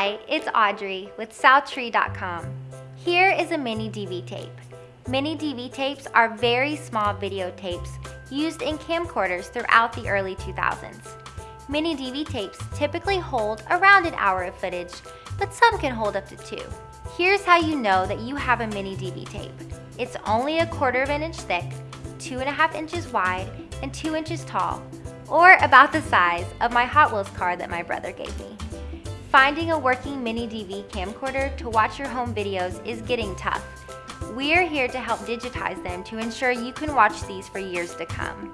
Hi, it's Audrey with SouthTree.com. Here is a mini DV tape. Mini DV tapes are very small videotapes used in camcorders throughout the early 2000s. Mini DV tapes typically hold around an hour of footage, but some can hold up to two. Here's how you know that you have a mini DV tape. It's only a quarter of an inch thick, two and a half inches wide, and two inches tall, or about the size of my Hot Wheels car that my brother gave me. Finding a working mini DV camcorder to watch your home videos is getting tough. We are here to help digitize them to ensure you can watch these for years to come.